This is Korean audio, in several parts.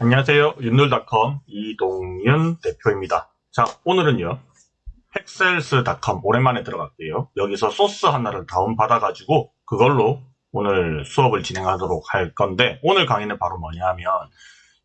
안녕하세요. 윤놀닷컴 이동윤 대표입니다. 자, 오늘은요. 팩셀스닷컴 오랜만에 들어갈게요. 여기서 소스 하나를 다운받아가지고 그걸로 오늘 수업을 진행하도록 할 건데 오늘 강의는 바로 뭐냐 하면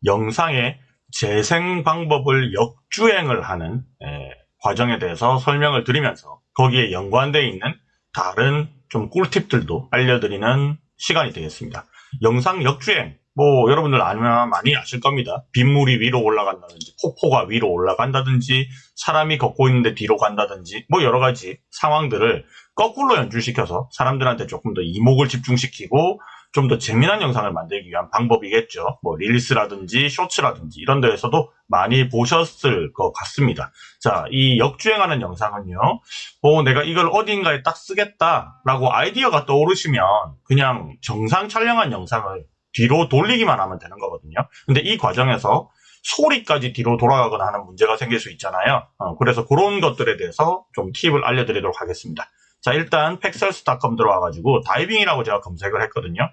영상의 재생 방법을 역주행을 하는 에, 과정에 대해서 설명을 드리면서 거기에 연관되어 있는 다른 좀 꿀팁들도 알려드리는 시간이 되겠습니다. 영상 역주행 뭐 여러분들 아면 많이 아실 겁니다. 빗물이 위로 올라간다든지 폭포가 위로 올라간다든지 사람이 걷고 있는데 뒤로 간다든지 뭐 여러 가지 상황들을 거꾸로 연출시켜서 사람들한테 조금 더 이목을 집중시키고 좀 더 재미난 영상을 만들기 위한 방법이겠죠. 뭐 릴스라든지 쇼츠라든지 이런 데에서도 많이 보셨을 것 같습니다. 자, 이 역주행하는 영상은요. 어, 내가 이걸 어딘가에 딱 쓰겠다라고 아이디어가 떠오르시면 그냥 정상 촬영한 영상을 뒤로 돌리기만 하면 되는 거거든요. 근데 이 과정에서 소리까지 뒤로 돌아가거나 하는 문제가 생길 수 있잖아요. 어, 그래서 그런 것들에 대해서 좀 팁을 알려드리도록 하겠습니다. 자, 일단 팩셀스닷컴 들어와가지고 다이빙이라고 제가 검색을 했거든요.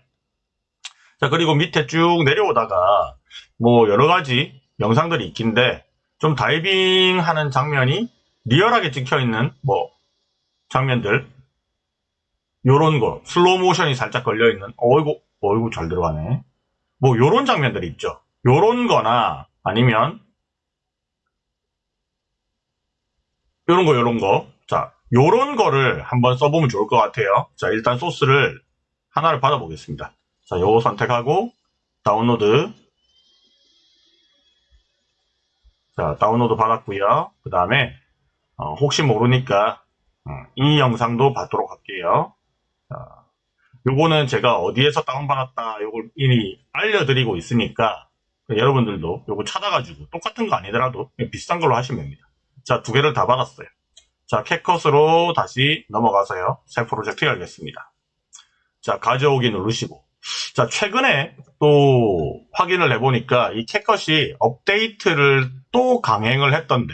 자, 그리고 밑에 쭉 내려오다가 뭐 여러 가지 영상들이 있긴데 좀 다이빙 하는 장면이 리얼하게 찍혀 있는 뭐 장면들 요런 거 슬로우 모션이 살짝 걸려 있는 어이구 어이구 잘 들어가네. 뭐 요런 장면들이 있죠. 요런 거나 아니면 요런 거 요런 거 자 요런 거를 한번 써보면 좋을 것 같아요. 자 일단 소스를 하나를 받아 보겠습니다. 자 요거 선택하고 다운로드. 자 다운로드 받았고요. 그 다음에 어, 혹시 모르니까 음, 이 영상도 받도록 할게요. 자, 요거는 제가 어디에서 다운받았다 요걸 이미 알려드리고 있으니까 여러분들도 요거 찾아가지고 똑같은 거 아니더라도 비슷한 걸로 하시면 됩니다. 자, 두 개를 다 받았어요. 자, 캣컷으로 다시 넘어가서요. 새 프로젝트 열겠습니다. 자, 가져오기 누르시고. 자, 최근에 또 확인을 해보니까 이 캣컷이 업데이트를 또 강행을 했던데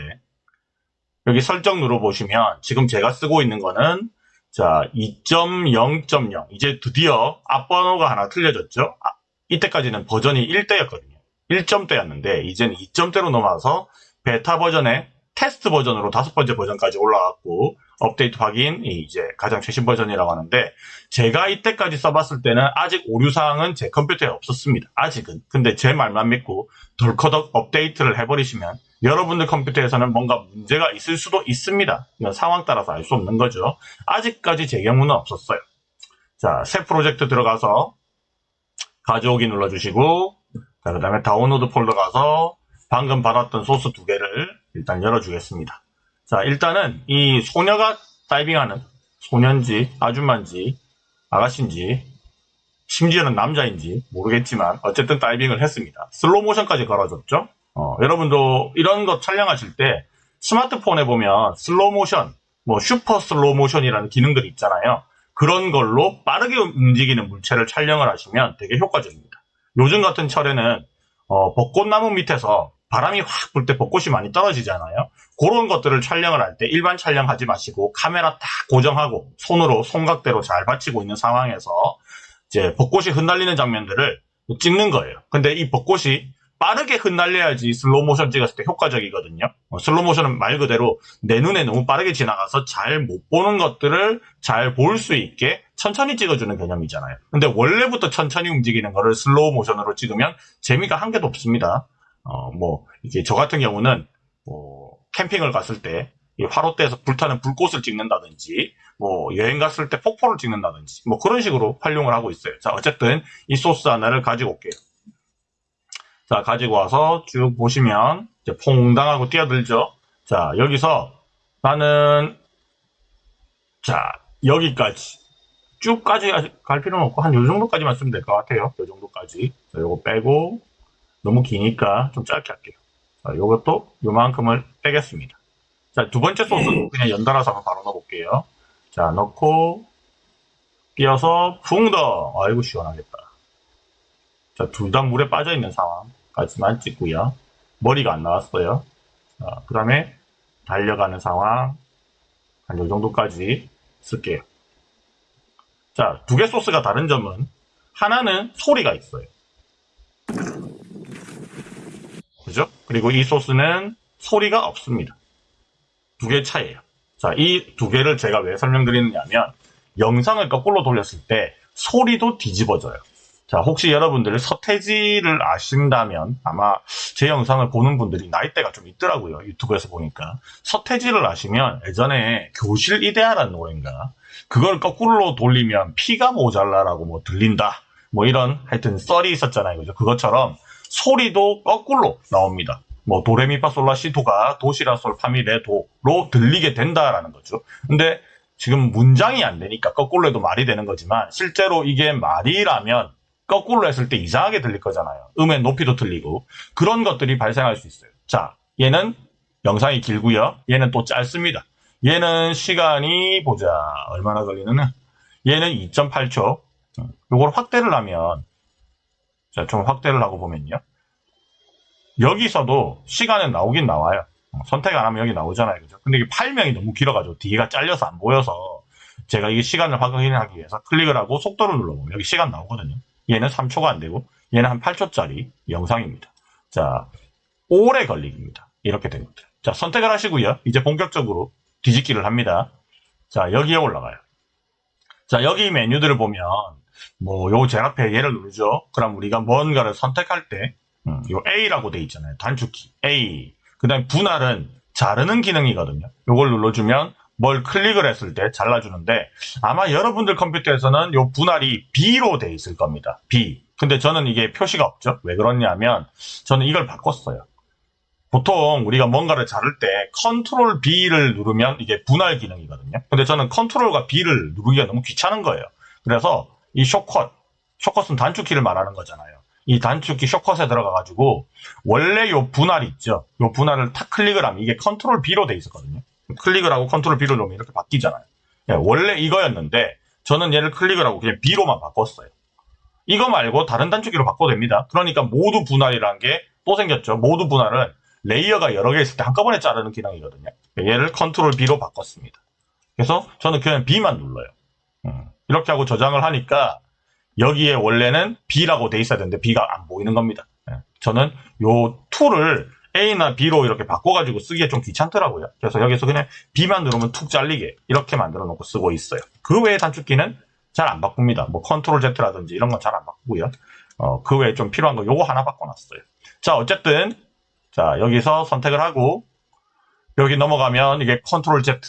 여기 설정 눌러보시면 지금 제가 쓰고 있는 거는 자, 2.0.0. 이제 드디어 앞번호가 하나 틀려졌죠? 아, 이때까지는 버전이 1대였거든요. 1점대였는데, 이제는 2점대로 넘어와서 베타 버전의 테스트 버전으로 다섯 번째 버전까지 올라왔고, 업데이트 확인이 이제 가장 최신 버전이라고 하는데, 제가 이때까지 써봤을 때는 아직 오류 사항은 제 컴퓨터에 없었습니다. 아직은. 근데 제 말만 믿고 덜커덕 업데이트를 해버리시면 여러분들 컴퓨터에서는 뭔가 문제가 있을 수도 있습니다. 상황 따라서 알 수 없는 거죠. 아직까지 제 경우는 없었어요. 자, 새 프로젝트 들어가서 가져오기 눌러주시고 자, 그 다음에 다운로드 폴더 가서 방금 받았던 소스 두 개를 일단 열어주겠습니다. 자, 일단은 이 소녀가 다이빙하는 소년지, 아줌마인지, 아가씨인지, 심지어는 남자인지 모르겠지만 어쨌든 다이빙을 했습니다. 슬로우 모션까지 걸어줬죠. 어, 여러분도 이런 거 촬영하실 때 스마트폰에 보면 슬로우 모션, 뭐 슈퍼 슬로우 모션이라는 기능들이 있잖아요. 그런 걸로 빠르게 움직이는 물체를 촬영을 하시면 되게 효과적입니다. 요즘 같은 철에는 어, 벚꽃나무 밑에서 바람이 확 불 때 벚꽃이 많이 떨어지잖아요. 그런 것들을 촬영을 할 때 일반 촬영하지 마시고 카메라 딱 고정하고 손으로 손각대로 잘 받치고 있는 상황에서 이제 벚꽃이 흩날리는 장면들을 찍는 거예요. 근데 이 벚꽃이 빠르게 흩날려야지 슬로우 모션 찍었을 때 효과적이거든요. 어, 슬로우 모션은 말 그대로 내 눈에 너무 빠르게 지나가서 잘 못 보는 것들을 잘 볼 수 있게 천천히 찍어주는 개념이잖아요. 근데 원래부터 천천히 움직이는 거를 슬로우 모션으로 찍으면 재미가 한 개도 없습니다. 어, 뭐, 이게 저 같은 경우는, 뭐, 캠핑을 갔을 때, 화롯대에서 불타는 불꽃을 찍는다든지, 뭐, 여행 갔을 때 폭포를 찍는다든지, 뭐, 그런 식으로 활용을 하고 있어요. 자, 어쨌든, 이 소스 하나를 가지고 올게요. 자, 가지고 와서 쭉 보시면 이제 퐁당하고 뛰어들죠. 자, 여기서 나는 자, 여기까지 쭉까지 갈 필요는 없고 한 요 정도까지만 쓰면 될 것 같아요. 요 정도까지. 자, 요거 빼고 너무 기니까 좀 짧게 할게요. 자, 요것도 요만큼을 빼겠습니다. 자, 두 번째 소스 그냥 연달아서 한번 바로 넣어볼게요. 자, 넣고 끼어서 붕더. 아이고 시원하겠다. 자, 둘 다 물에 빠져 있는 상황. 까지만 찍고요. 머리가 안 나왔어요. 그 다음에 달려가는 상황 한요 정도까지 쓸게요. 자, 두 개 소스가 다른 점은 하나는 소리가 있어요. 소스죠. 그리고 이 소스는 소리가 없습니다. 두 개 차이예요. 자, 이 두 개를 제가 왜 설명드리느냐면 영상을 거꾸로 돌렸을 때 소리도 뒤집어져요. 자, 혹시 여러분들 서태지를 아신다면 아마 제 영상을 보는 분들이 나이대가 좀 있더라고요. 유튜브에서 보니까. 서태지를 아시면 예전에 교실 이데아라는 노래인가 그걸 거꾸로 돌리면 피가 모자라라고 뭐 들린다. 뭐 이런 하여튼 썰이 있었잖아요. 그죠? 그것처럼 소리도 거꾸로 나옵니다. 뭐 도레미파솔라시도가 도시라솔 파미레 도로 들리게 된다라는 거죠. 근데 지금 문장이 안 되니까 거꾸로 해도 말이 되는 거지만 실제로 이게 말이라면 거꾸로 했을 때 이상하게 들릴 거잖아요. 음의 높이도 틀리고 그런 것들이 발생할 수 있어요. 자, 얘는 영상이 길고요. 얘는 또 짧습니다. 얘는 시간이 보자 얼마나 걸리느냐. 얘는 2.8초. 이걸 확대를 하면 자, 좀 확대를 하고 보면요. 여기서도 시간은 나오긴 나와요. 선택 안 하면 여기 나오잖아요. 그죠? 근데 이게 8명이 너무 길어가지고 뒤가 잘려서 안 보여서 제가 이 시간을 확인하기 위해서 클릭을 하고 속도를 눌러보면 여기 시간 나오거든요. 얘는 3초가 안 되고 얘는 한 8초짜리 영상입니다. 자, 오래 걸리기입니다. 이렇게 됩니다. 자, 선택을 하시고요. 이제 본격적으로 뒤집기를 합니다. 자, 여기에 올라가요. 자, 여기 메뉴들을 보면 뭐 요제 앞에 얘를 누르죠. 그럼 우리가 뭔가를 선택할 때 음, 요 A라고 돼 있잖아요. 단축키 A. 그 다음 분할은 자르는 기능이거든요. 요걸 눌러주면 뭘 클릭을 했을 때 잘라주는데 아마 여러분들 컴퓨터에서는 요 분할이 B로 돼 있을 겁니다. B. 근데 저는 이게 표시가 없죠. 왜 그러냐면 저는 이걸 바꿨어요. 보통 우리가 뭔가를 자를 때 컨트롤 B를 누르면 이게 분할 기능이거든요. 근데 저는 컨트롤과 B를 누르기가 너무 귀찮은 거예요. 그래서 이 쇼컷, 쇼컷은 단축키를 말하는 거잖아요. 이 단축키 shortcut에 들어가가지고 원래 요 분할 있죠. 요 분할을 탁 클릭을 하면 이게 컨트롤 B로 돼 있었거든요. 클릭을 하고 컨트롤 B를 누르면 이렇게 바뀌잖아요. 예, 원래 이거였는데 저는 얘를 클릭을 하고 그냥 B로만 바꿨어요. 이거 말고 다른 단축키로 바꿔도 됩니다. 그러니까 모두 분할이라는 게 또 생겼죠. 모두 분할은 layer가 여러 개 있을 때 한꺼번에 자르는 기능이거든요. 얘를 컨트롤 B로 바꿨습니다. 그래서 저는 그냥 B만 눌러요. 음, 이렇게 하고 저장을 하니까 여기에 원래는 B라고 돼 있어야 되는데 B가 안 보이는 겁니다. 예, 저는 요 tool을 A나 B로 이렇게 바꿔가지고 쓰기에 좀 귀찮더라고요. 그래서 여기서 그냥 B만 누르면 툭 잘리게 이렇게 만들어 놓고 쓰고 있어요. 그 외의 단축키는 잘 안 바꿉니다. 뭐 컨트롤 Z라든지 이런 건 잘 안 바꾸고요. 어, 그 외에 좀 필요한 거 요거 하나 바꿔놨어요. 자 어쨌든 자 여기서 선택을 하고 여기 넘어가면 이게 컨트롤 Z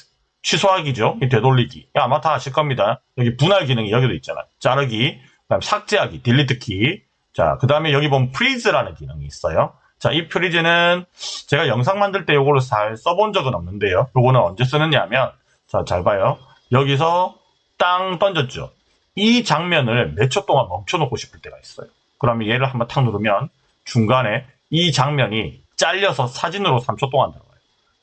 취소하기죠. 이 되돌리기. 아마 다 아실 겁니다. 여기 분할 기능이 여기도 있잖아요. 자르기, 그다음 삭제하기, delete 키. 자, 그 다음에 여기 보면 freeze라는 기능이 있어요. 자, 이 freeze는 제가 영상 만들 때 요거를 잘 써본 적은 없는데요. 요거는 언제 쓰느냐 하면, 자, 잘 봐요. 여기서 땅 던졌죠. 이 장면을 몇 초 동안 멈춰놓고 싶을 때가 있어요. 그러면 얘를 한번 탁 누르면 중간에 이 장면이 잘려서 사진으로 3초 동안 들어가요.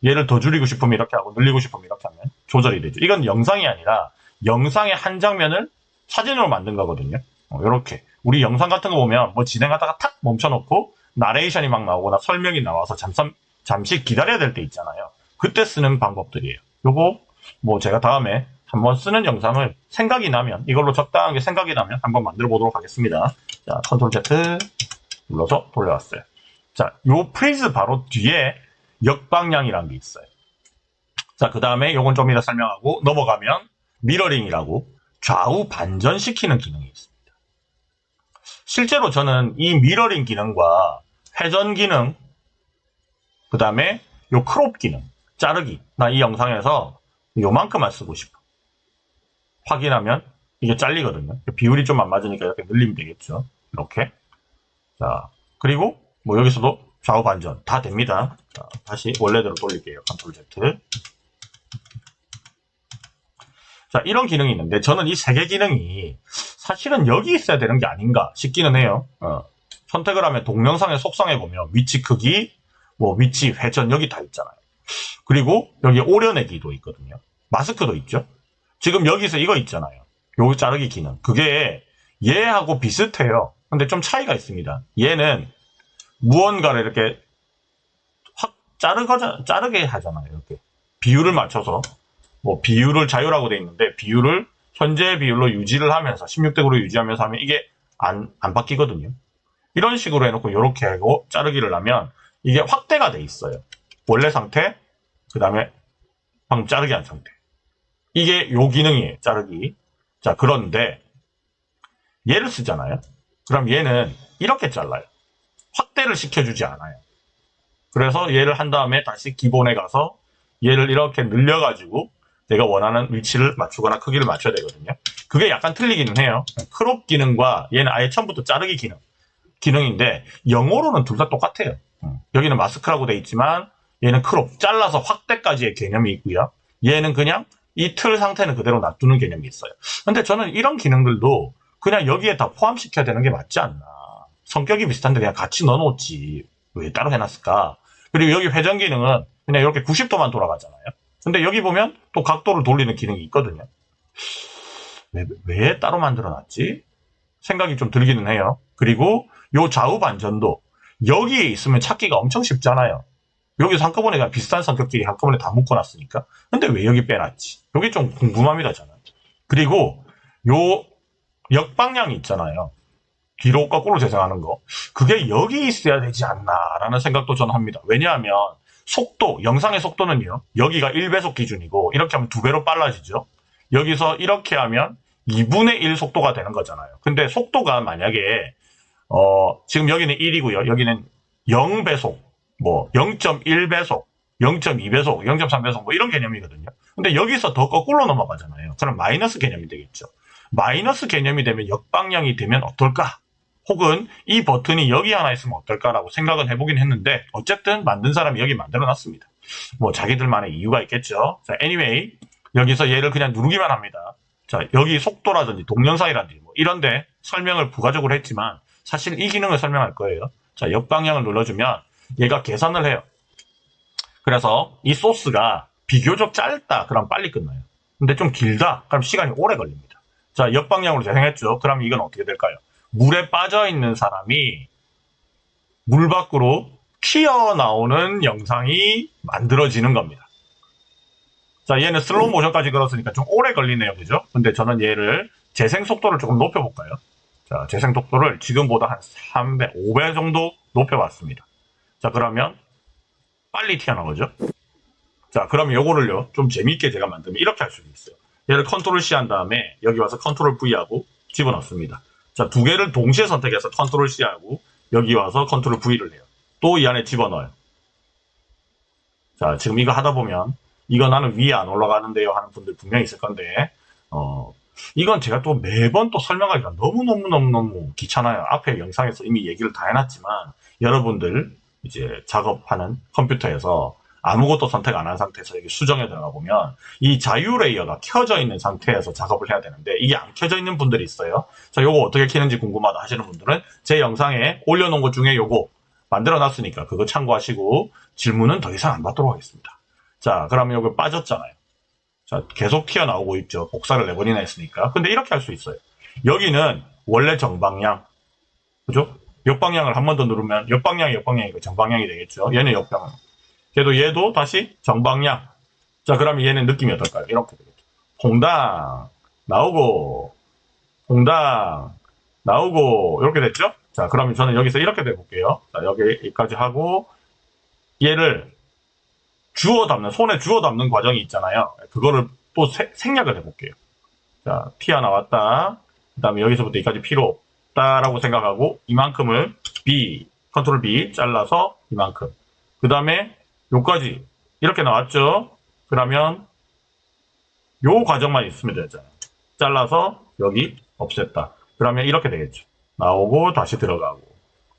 얘를 더 줄이고 싶으면 이렇게 하고 늘리고 싶으면 이렇게 하면 조절이 되죠. 이건 영상이 아니라 영상의 한 장면을 사진으로 만든 거거든요. 어, 이렇게 우리 영상 같은 거 보면 뭐 진행 하다가 탁 멈춰놓고 나레이션이 막 나오거나 설명이 나와서 잠깐 잠시 기다려야 될 때 있잖아요. 그때 쓰는 방법들이에요. 요거 뭐 제가 다음에 한번 쓰는 영상을 생각이 나면 이걸로 적당하게 생각이 나면 한번 만들어 보도록 하겠습니다. 자, 컨트롤 Z 눌러서 돌려왔어요. 자, 요 freeze 바로 뒤에 역방향이라는 게 있어요. 자, 그 다음에 요건 좀 이따 설명하고 넘어가면 mirroring이라고 좌우 반전시키는 기능이 있습니다. 실제로 저는 이 미러링 기능과 회전 기능, 그 다음에 요 crop 기능, 자르기, 나 이 영상에서 요만큼만 쓰고 싶어. 확인하면 이게 잘리거든요. 비율이 좀 안 맞으니까 이렇게 늘리면 되겠죠. 이렇게. 자, 그리고 뭐 여기서도 좌우 반전 다 됩니다. 자, 다시 원래대로 돌릴게요. 컨트롤 Z. 자, 이런 기능이 있는데 저는 이 세 개 기능이 사실은 여기 있어야 되는 게 아닌가 싶기는 해요. 어. 선택을 하면 동영상의 속성에 보면 위치 크기, 뭐 위치 회전 여기 다 있잖아요. 그리고 여기 오려내기도 있거든요. 마스크도 있죠. 지금 여기서 이거 있잖아요. 요 자르기 기능. 그게 얘하고 비슷해요. 근데 좀 차이가 있습니다. 얘는 무언가를 이렇게 확 자르가, 자르게 하잖아요. 이렇게. 비율을 맞춰서. 뭐 비율을 자유라고 돼 있는데 비율을 현재 비율로 유지를 하면서 16대 9로 유지하면서 하면 이게 안, 안 바뀌거든요. 이런 식으로 해놓고 이렇게 하고 자르기를 하면 이게 확대가 돼 있어요. 원래 상태, 그 다음에 방금 자르기 한 상태. 이게 요 기능이에요. 자르기. 자, 그런데 얘를 쓰잖아요. 그럼 얘는 이렇게 잘라요. 확대를 시켜주지 않아요. 그래서 얘를 한 다음에 다시 기본에 가서 얘를 이렇게 늘려가지고 내가 원하는 위치를 맞추거나 크기를 맞춰야 되거든요. 그게 약간 틀리기는 해요. crop 기능과 얘는 아예 처음부터 자르기 기능. 기능인데 영어로는 둘 다 똑같아요. 음. 여기는 마스크라고 돼 있지만 얘는 crop, 잘라서 확대까지의 개념이 있고요. 얘는 그냥 이 틀 상태는 그대로 놔두는 개념이 있어요. 근데 저는 이런 기능들도 그냥 여기에 다 포함시켜야 되는 게 맞지 않나. 성격이 비슷한데 그냥 같이 넣어놓지. 왜 따로 해놨을까? 그리고 여기 회전 기능은 그냥 이렇게 90도만 돌아가잖아요. 근데 여기 보면 또 각도를 돌리는 기능이 있거든요. 왜, 왜 따로 만들어놨지? 생각이 좀 들기는 해요. 그리고 요 좌우 반전도 여기에 있으면 찾기가 엄청 쉽잖아요. 여기서 한꺼번에 그냥 비슷한 성격끼리 한꺼번에 다 묶어놨으니까. 근데 왜 여기 빼놨지? 여기 좀 궁금합니다, 저는. 그리고 요 역방향이 있잖아요. 뒤로 거꾸로 재생하는 거. 그게 여기 있어야 되지 않나라는 생각도 저는 합니다. 왜냐하면 속도, 영상의 속도는요. 여기가 1배속 기준이고 이렇게 하면 2배로 빨라지죠. 여기서 이렇게 하면 2분의 1 속도가 되는 거잖아요. 근데 속도가 만약에 어, 지금 여기는 1이고요. 여기는 0배속, 뭐 0.1배속, 0.2배속, 0.3배속 뭐 이런 개념이거든요. 근데 여기서 더 거꾸로 넘어가잖아요. 그럼 마이너스 개념이 되겠죠. 마이너스 개념이 되면 역방향이 되면 어떨까? 혹은 이 버튼이 여기 하나 있으면 어떨까라고 생각은 해보긴 했는데 어쨌든 만든 사람이 여기 만들어 놨습니다. 뭐 자기들만의 이유가 있겠죠. 자, anyway 여기서 얘를 그냥 누르기만 합니다. 자, 여기 속도라든지 동영상이라든지 뭐 이런데 설명을 부가적으로 했지만 사실 이 기능을 설명할 거예요. 자, 역방향을 눌러주면 얘가 계산을 해요. 그래서 이 소스가 비교적 짧다. 그럼 빨리 끝나요. 근데 좀 길다. 그럼 시간이 오래 걸립니다. 자, 역방향으로 재생했죠. 그럼 이건 어떻게 될까요? 물에 빠져 있는 사람이 물 밖으로 튀어나오는 영상이 만들어지는 겁니다. 자, 얘는 슬로우 모션까지 걸었으니까 좀 오래 걸리네요. 그죠? 근데 저는 얘를 재생 속도를 조금 높여볼까요? 자, 재생 속도를 지금보다 한 3배, 5배 정도 높여봤습니다. 자, 그러면 빨리 튀어나오죠? 자, 그러면 요거를요, 좀 재밌게 제가 만들면 이렇게 할 수도 있어요. 얘를 컨트롤 C 한 다음에 여기 와서 컨트롤 V 하고 집어넣습니다. 자, 두 개를 동시에 선택해서 컨트롤 C 하고 여기 와서 컨트롤 V를 해요. 또 이 안에 집어넣어요. 자, 지금 이거 하다 보면 이거 나는 위에 안 올라가는데요 하는 분들 분명히 있을 건데 어, 이건 제가 또 매번 또 설명하기가 너무너무너무너무 귀찮아요. 앞에 영상에서 이미 얘기를 다 해놨지만 여러분들 이제 작업하는 컴퓨터에서 아무것도 선택 안 한 상태에서 여기 수정에 들어가 보면 이 자유 레이어가 켜져 있는 상태에서 작업을 해야 되는데 이게 안 켜져 있는 분들이 있어요. 자, 요거 어떻게 켜는지 궁금하다 하시는 분들은 제 영상에 올려놓은 것 중에 요거 만들어 놨으니까 그거 참고하시고 질문은 더 이상 안 받도록 하겠습니다. 자, 그러면 요거 빠졌잖아요. 자, 계속 튀어나오고 있죠. 복사를 네 번이나 했으니까. 근데 이렇게 할 수 있어요. 여기는 원래 정방향. 그죠? 역방향을 한 번 더 누르면 역방향이 역방향이고 정방향이 되겠죠. 얘는 역방향. 걔도 얘도 다시 정방향. 자, 그러면 얘는 느낌이 어떨까요? 이렇게 되겠죠. 홍당 나오고 홍당 나오고 이렇게 됐죠? 자, 그러면 저는 여기서 이렇게 돼 볼게요. 자, 여기까지 하고 얘를 주워 담는 손에 주워 담는 과정이 있잖아요. 그거를 또 세, 생략을 해볼게요. 자, 튀어나왔다. 그 다음에 여기서부터 여기까지 필요 없다라고 생각하고 이만큼을 B, 컨트롤 B 잘라서 이만큼. 그 다음에 요까지 이렇게 나왔죠. 그러면 요 과정만 있으면 되잖아요. 잘라서 여기 없앴다. 그러면 이렇게 되겠죠. 나오고 다시 들어가고.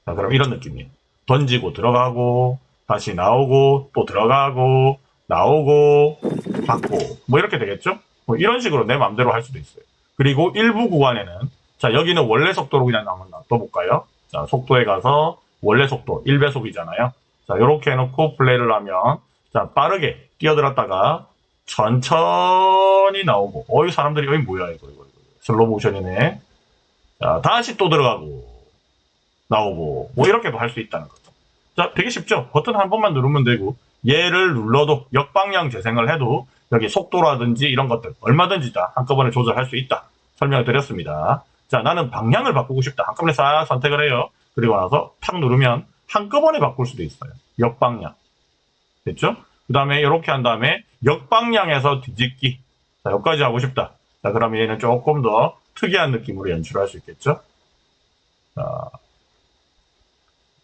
자, 그럼 이런 느낌이에요. 던지고 들어가고 다시 나오고 또 들어가고 나오고 받고 뭐 이렇게 되겠죠? 뭐 이런 식으로 내 마음대로 할 수도 있어요. 그리고 일부 구간에는 자 여기는 원래 속도로 그냥 한번 놔둬볼까요? 자 속도에 가서 원래 속도 1배속이잖아요. 자 이렇게 해놓고 플레이를 하면 자 빠르게 뛰어들었다가 천천히 나오고 어이 사람들이 어이 뭐야 이거 이거, 이거. 슬로 모션이네. 자 다시 또 들어가고 나오고 뭐 이렇게도 할 수 있다는 거죠. 자, 되게 쉽죠? 버튼 한 번만 누르면 되고 얘를 눌러도 역방향 재생을 해도 여기 속도라든지 이런 것들 얼마든지 다 한꺼번에 조절할 수 있다. 설명을 드렸습니다. 자, 나는 방향을 바꾸고 싶다. 한꺼번에 싹 선택을 해요. 그리고 나서 탁 누르면 한꺼번에 바꿀 수도 있어요. 역방향. 됐죠? 그 다음에 이렇게 한 다음에 역방향에서 뒤집기. 자, 여기까지 하고 싶다. 자, 그러면 얘는 조금 더 특이한 느낌으로 연출할 수 있겠죠? 자,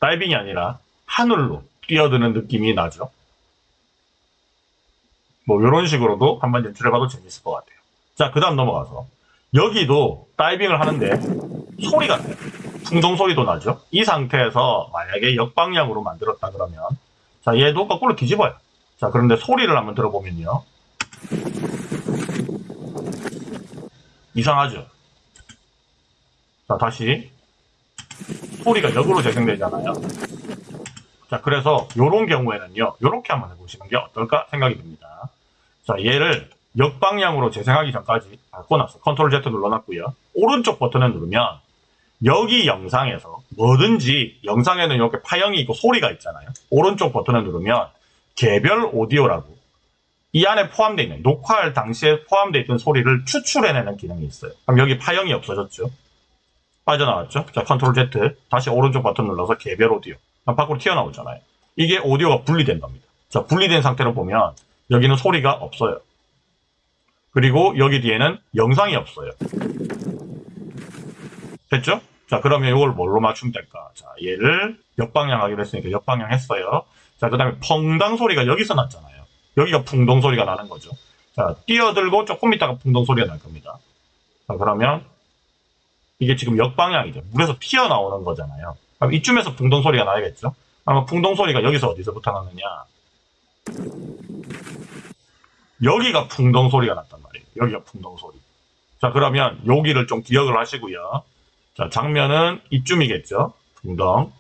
다이빙이 아니라 하늘로 뛰어드는 느낌이 나죠. 뭐 이런 식으로도 한번 연출해봐도 재밌을 것 같아요. 자, 그 다음 넘어가서 여기도 다이빙을 하는데 소리가 나요. 풍동 소리도 나죠. 이 상태에서 만약에 역방향으로 만들었다 그러면 자 얘도 거꾸로 뒤집어요. 자 그런데 소리를 한번 들어보면요. 이상하죠. 자 다시 소리가 역으로 재생되잖아요. 자 그래서 이런 경우에는요. 이렇게 한번 해보시는 게 어떨까 생각이 듭니다. 자 얘를 역방향으로 재생하기 전까지 바꿔놨어. 컨트롤 Z 눌러놨고요. 오른쪽 버튼을 누르면 여기 영상에서 뭐든지 영상에는 이렇게 파형이 있고 소리가 있잖아요. 오른쪽 버튼을 누르면 개별 오디오라고 이 안에 포함되어 있는 녹화할 당시에 포함되어 있던 소리를 추출해내는 기능이 있어요. 그럼 여기 파형이 없어졌죠. 빠져나왔죠. 자 컨트롤 Z 다시 오른쪽 버튼 눌러서 개별 오디오 밖으로 튀어나오잖아요. 이게 오디오가 분리된 겁니다. 자 분리된 상태로 보면 여기는 소리가 없어요. 그리고 여기 뒤에는 영상이 없어요. 됐죠? 자, 그러면 이걸 뭘로 맞추면 될까? 자, 얘를 역방향 하기로 했으니까 역방향 했어요. 자, 그 다음에 펑당 소리가 여기서 났잖아요. 여기가 풍동 소리가 나는 거죠. 자, 뛰어들고 조금 있다가 풍동 소리가 날 겁니다. 자, 그러면 이게 지금 역방향이죠. 물에서 튀어나오는 거잖아요. 그럼 이쯤에서 풍동 소리가 나야겠죠? 아마 풍동 소리가 여기서 어디서부터 나느냐? 여기가 풍동 소리가 났단 말이에요. 여기가 풍동 소리. 자, 그러면 여기를 좀 기억을 하시고요. 자, 장면은 이쯤이겠죠. 풍덩.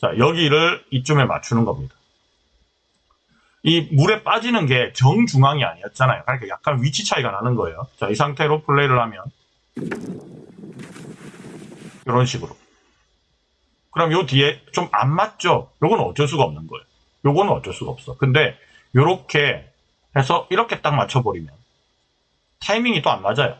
자, 여기를 이쯤에 맞추는 겁니다. 이 물에 빠지는 게 정중앙이 아니었잖아요. 그러니까 약간 위치 차이가 나는 거예요. 자, 이 상태로 플레이를 하면 이런 식으로. 그럼 요 뒤에 좀 안 맞죠? 요건 어쩔 수가 없는 거예요. 요거는 어쩔 수가 없어. 근데 요렇게 해서 이렇게 딱 맞춰버리면 타이밍이 또 안 맞아요.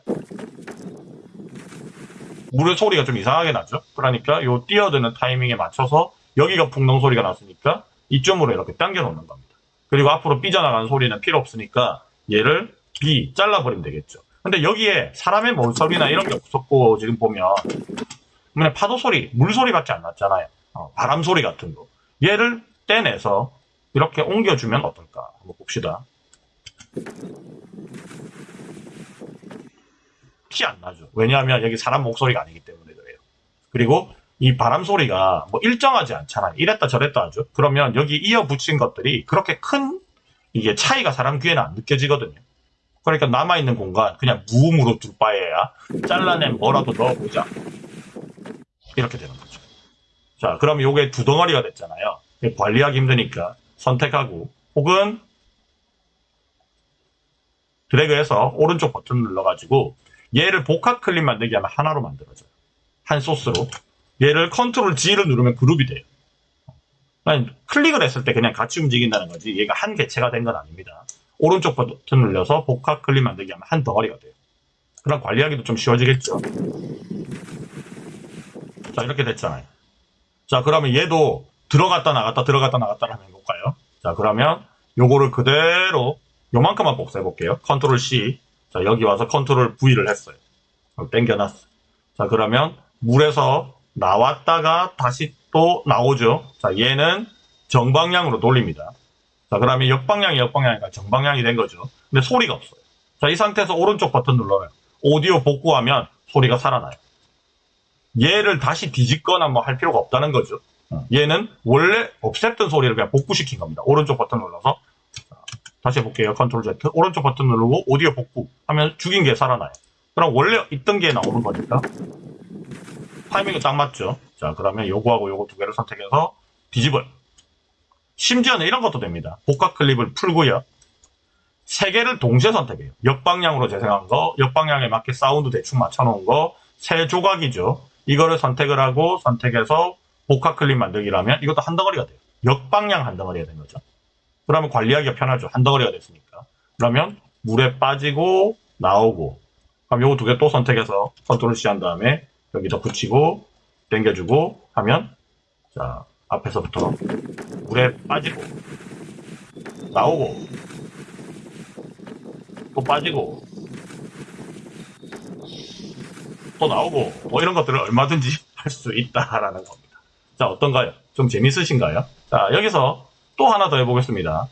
물의 소리가 좀 이상하게 나죠. 그러니까 요 뛰어드는 타이밍에 맞춰서 여기가 풍덩 소리가 났으니까 이쪽으로 이렇게 당겨 놓는 겁니다. 그리고 앞으로 삐져나가는 소리는 필요 없으니까 얘를 B 잘라버리면 되겠죠. 근데 여기에 사람의 모서리나 이런 게 없었고 지금 보면 그냥 파도 소리, 물 소리밖에 안 났잖아요. 어, 바람 소리 같은 거. 얘를 떼내서 이렇게 옮겨주면 어떨까? 한번 봅시다. 티 안 나죠. 왜냐하면 여기 사람 목소리가 아니기 때문에 그래요. 그리고 이 바람 소리가 뭐 일정하지 않잖아요. 이랬다 저랬다 하죠. 그러면 여기 이어 붙인 것들이 그렇게 큰 이게 차이가 사람 귀에는 안 느껴지거든요. 그러니까 남아있는 공간 그냥 무음으로 둘 바에야 잘라낸 뭐라도 넣어보자. 이렇게 되는 거죠. 자, 그럼 요게 두 덩어리가 됐잖아요. 관리하기 힘드니까 선택하고 혹은 드래그해서 오른쪽 버튼 눌러가지고 얘를 복합 클립 만들기 하면 하나로 만들어져요. 한 소스로. 얘를 컨트롤 G를 누르면 그룹이 돼요. 클릭을 했을 때 그냥 같이 움직인다는 거지 얘가 한 개체가 된 건 아닙니다. 오른쪽 버튼 눌러서 복합 클립 만들기 하면 한 덩어리가 돼요. 그럼 관리하기도 좀 쉬워지겠죠. 자 이렇게 됐잖아요. 자 그러면 얘도 들어갔다 나갔다 들어갔다 나갔다 하면 해볼까요? 자 그러면 요거를 그대로 요만큼만 복사해 볼게요. 컨트롤 C 자, 여기 와서 컨트롤 V를 했어요. 땡겨놨어. 자, 그러면 물에서 나왔다가 다시 또 나오죠. 자, 얘는 정방향으로 돌립니다. 자, 그러면 역방향이 역방향이니까 정방향이 된 거죠. 근데 소리가 없어요. 자, 이 상태에서 오른쪽 버튼 눌러요. 오디오 복구하면 소리가 살아나요. 얘를 다시 뒤집거나 뭐 할 필요가 없다는 거죠. 얘는 원래 없앴던 소리를 그냥 복구시킨 겁니다. 오른쪽 버튼 눌러서 다시 해볼게요. 컨트롤 Z. 오른쪽 버튼 누르고 오디오 복구 하면 죽인 게 살아나요. 그럼 원래 있던 게 나오는 거니까 타이밍이 딱 맞죠. 자 그러면 요거하고 요거 두 개를 선택해서 뒤집어요. 심지어는 이런 것도 됩니다. 복합 클립을 풀고요. 세 개를 동시에 선택해요. 역방향으로 재생한 거, 역방향에 맞게 사운드 대충 맞춰놓은 거, 세 조각이죠. 이거를 선택을 하고 선택해서 복합 클립 만들기라면 이것도 한 덩어리가 돼요. 역방향 한 덩어리가 된 거죠. 그러면 관리하기가 편하죠. 한 덩어리가 됐으니까. 그러면 물에 빠지고 나오고 그럼 요거 두 개 또 선택해서 컨트롤 C 한 다음에 여기다 붙이고 당겨주고 하면 자 앞에서부터 물에 빠지고 나오고 또 빠지고 또 나오고 뭐 이런 것들을 얼마든지 할 수 있다라는 겁니다. 자 어떤가요? 좀 재밌으신가요? 자 여기서 또 하나 더 해보겠습니다.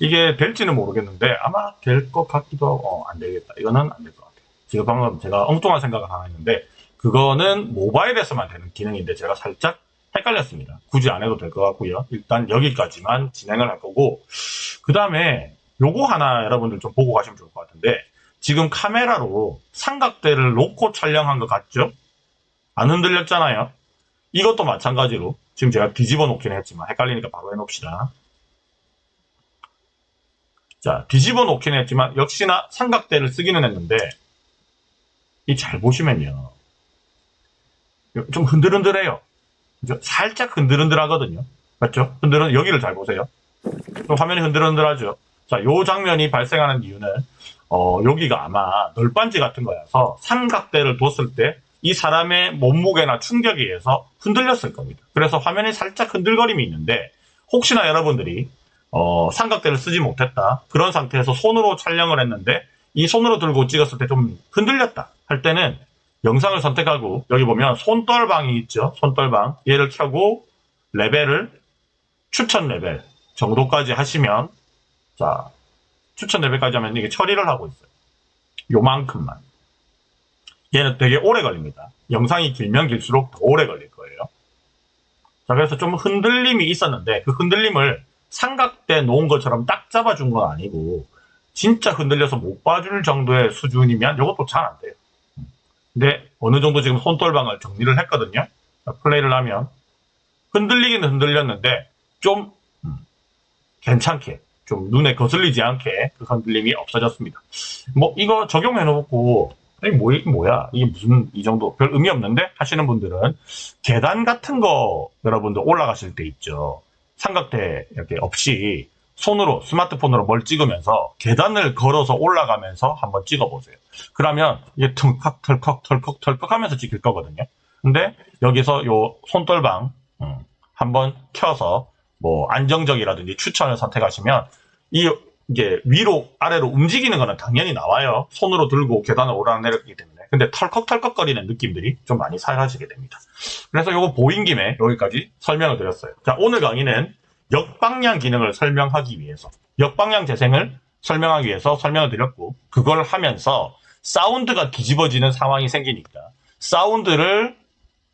이게 될지는 모르겠는데 아마 될 것 같기도 하고 어, 안 되겠다. 이거는 안 될 것 같아요. 지금 방금 제가 엉뚱한 생각을 하나 했는데 그거는 모바일에서만 되는 기능인데 제가 살짝 헷갈렸습니다. 굳이 안 해도 될 것 같고요. 일단 여기까지만 진행을 할 거고 그 다음에 요거 하나 여러분들 좀 보고 가시면 좋을 것 같은데 지금 카메라로 삼각대를 놓고 촬영한 것 같죠? 안 흔들렸잖아요. 이것도 마찬가지로 지금 제가 뒤집어 놓긴 했지만 헷갈리니까 바로 해놓읍시다. 자, 뒤집어 놓긴 했지만 역시나 삼각대를 쓰기는 했는데 이 잘 보시면요. 좀 흔들흔들해요. 살짝 흔들흔들하거든요. 맞죠? 흔들흔 여기를 잘 보세요. 화면이 흔들흔들하죠. 자, 요 장면이 발생하는 이유는 어, 여기가 아마 널빤지 같은 거여서 삼각대를 뒀을 때 이 사람의 몸무게나 충격에 의해서 흔들렸을 겁니다. 그래서 화면이 살짝 흔들거림이 있는데 혹시나 여러분들이 어, 삼각대를 쓰지 못했다. 그런 상태에서 손으로 촬영을 했는데 이 손으로 들고 찍었을 때 좀 흔들렸다 할 때는 영상을 선택하고 여기 보면 손떨방이 있죠. 손떨방 얘를 켜고 레벨을 추천 레벨 정도까지 하시면 자 추천 레벨까지 하면 이게 처리를 하고 있어요. 요만큼만. 얘는 되게 오래 걸립니다. 영상이 길면 길수록 더 오래 걸릴 거예요. 자, 그래서 좀 흔들림이 있었는데 그 흔들림을 삼각대 놓은 것처럼 딱 잡아준 건 아니고 진짜 흔들려서 못 봐줄 정도의 수준이면 이것도 잘 안 돼요. 근데 어느 정도 지금 손떨방을 정리를 했거든요. 플레이를 하면 흔들리긴 흔들렸는데 좀 음, 괜찮게 좀 눈에 거슬리지 않게 그 흔들림이 없어졌습니다. 뭐 이거 적용해 놓고 아니 뭐 뭐야 이게 무슨 이 정도 별 의미 없는데 하시는 분들은 계단 같은 거 여러분들 올라가실 때 있죠. 삼각대 이렇게 없이 손으로 스마트폰으로 뭘 찍으면서 계단을 걸어서 올라가면서 한번 찍어보세요. 그러면 이게 털컥 털컥 털컥 털컥 하면서 찍힐 거거든요. 근데 여기서 요 손떨방 음, 한번 켜서 뭐 안정적이라든지 추천을 선택하시면 이 이게 위로 아래로 움직이는 거는 당연히 나와요. 손으로 들고 계단을 오르락내리기 때문에. 근데 털컥털컥거리는 느낌들이 좀 많이 사라지게 됩니다. 그래서 이거 보인 김에 여기까지 설명을 드렸어요. 자, 오늘 강의는 역방향 기능을 설명하기 위해서 역방향 재생을 설명하기 위해서 설명을 드렸고 그걸 하면서 사운드가 뒤집어지는 상황이 생기니까 사운드를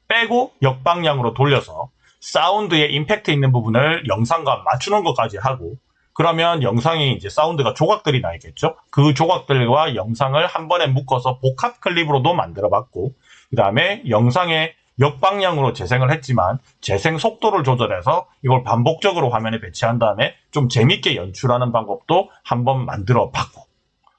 빼고 역방향으로 돌려서 사운드에 임팩트 있는 부분을 영상과 맞추는 것까지 하고 그러면 영상이 이제 사운드가 조각들이 나 있겠죠. 그 조각들과 영상을 한 번에 묶어서 복합 클립으로도 만들어 봤고 그 다음에 영상의 역방향으로 재생을 했지만 재생 속도를 조절해서 이걸 반복적으로 화면에 배치한 다음에 좀 재밌게 연출하는 방법도 한번 만들어 봤고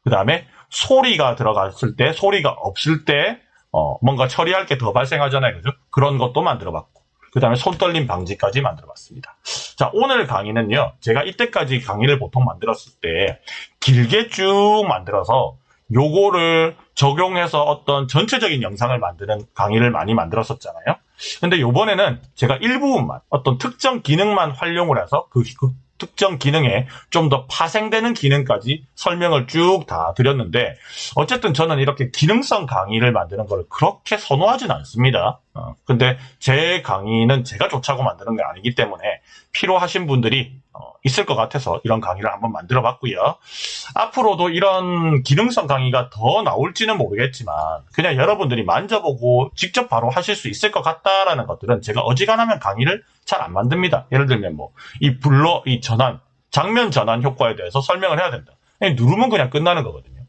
그 다음에 소리가 들어갔을 때 소리가 없을 때 어, 뭔가 처리할 게 더 발생하잖아요. 그죠? 그런 것도 만들어 봤고 그 다음에 손떨림 방지까지 만들어 봤습니다. 자, 오늘 강의는요, 제가 이때까지 강의를 보통 만들었을 때 길게 쭉 만들어서 요거를 적용해서 어떤 전체적인 영상을 만드는 강의를 많이 만들었었잖아요. 근데 요번에는 제가 일부분만 어떤 특정 기능만 활용을 해서 그, 그 특정 기능에 좀 더 파생되는 기능까지 설명을 쭉 다 드렸는데 어쨌든 저는 이렇게 기능성 강의를 만드는 걸 그렇게 선호하진 않습니다. 어, 근데 제 강의는 제가 좋자고 만드는 게 아니기 때문에 필요하신 분들이 어, 있을 것 같아서 이런 강의를 한번 만들어 봤고요. 앞으로도 이런 기능성 강의가 더 나올지는 모르겠지만 그냥 여러분들이 만져보고 직접 바로 하실 수 있을 것 같다라는 것들은 제가 어지간하면 강의를 잘 안 만듭니다. 예를 들면 뭐 이 블러, 이 전환, 장면 전환 효과에 대해서 설명을 해야 된다. 누르면 그냥 끝나는 거거든요.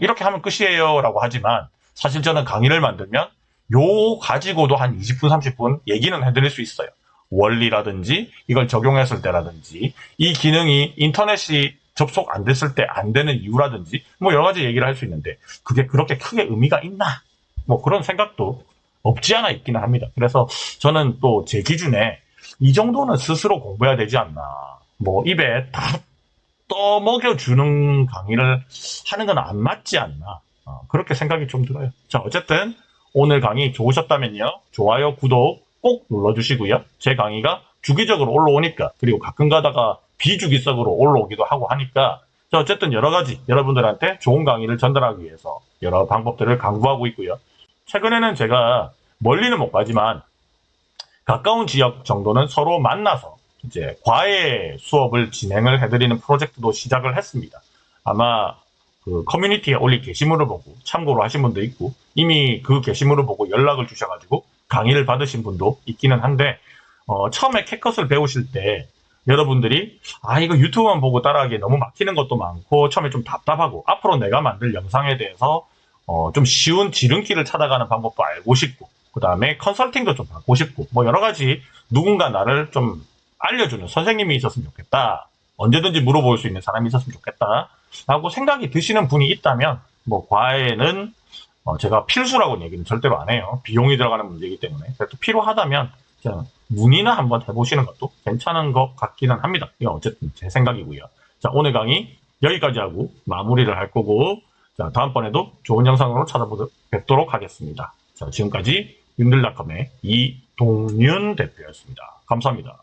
이렇게 하면 끝이에요 라고 하지만 사실 저는 강의를 만들면 요 가지고도 한 20분, 30분 얘기는 해드릴 수 있어요. 원리라든지 이걸 적용했을 때라든지 이 기능이 인터넷이 접속 안 됐을 때 안 되는 이유라든지 뭐 여러 가지 얘기를 할 수 있는데 그게 그렇게 크게 의미가 있나 뭐 그런 생각도 없지 않아 있기는 합니다. 그래서 저는 또 제 기준에 이 정도는 스스로 공부해야 되지 않나 뭐 입에 다 떠먹여주는 강의를 하는 건 안 맞지 않나 어, 그렇게 생각이 좀 들어요. 자 어쨌든 오늘 강의 좋으셨다면요 좋아요 구독 꼭 눌러주시고요. 제 강의가 주기적으로 올라오니까 그리고 가끔 가다가 비주기적으로 올라오기도 하고 하니까 자, 어쨌든 여러 가지 여러분들한테 좋은 강의를 전달하기 위해서 여러 방법들을 강구하고 있고요. 최근에는 제가 멀리는 못 가지만 가까운 지역 정도는 서로 만나서 이제 과외 수업을 진행을 해드리는 프로젝트도 시작을 했습니다. 아마 그 커뮤니티에 올린 게시물을 보고 참고로 하신 분도 있고 이미 그 게시물을 보고 연락을 주셔가지고 강의를 받으신 분도 있기는 한데 어, 처음에 캐컷을 배우실 때 여러분들이 아 이거 유튜브만 보고 따라하기에 너무 막히는 것도 많고 처음에 좀 답답하고 앞으로 내가 만들 영상에 대해서 어, 좀 쉬운 지름길을 찾아가는 방법도 알고 싶고 그 다음에 컨설팅도 좀 받고 싶고 뭐 여러 가지 누군가 나를 좀 알려주는 선생님이 있었으면 좋겠다 언제든지 물어볼 수 있는 사람이 있었으면 좋겠다 라고 생각이 드시는 분이 있다면 뭐 과외는 어, 제가 필수라고는 얘기는 절대로 안 해요. 비용이 들어가는 문제이기 때문에. 그래도 필요하다면 그냥 문의나 한번 해보시는 것도 괜찮은 것 같기는 합니다. 이건 어쨌든 제 생각이고요. 자 오늘 강의 여기까지 하고 마무리를 할 거고 자 다음번에도 좋은 영상으로 찾아뵙도록 하겠습니다. 자 지금까지 윤들닷컴의 이동윤 대표였습니다. 감사합니다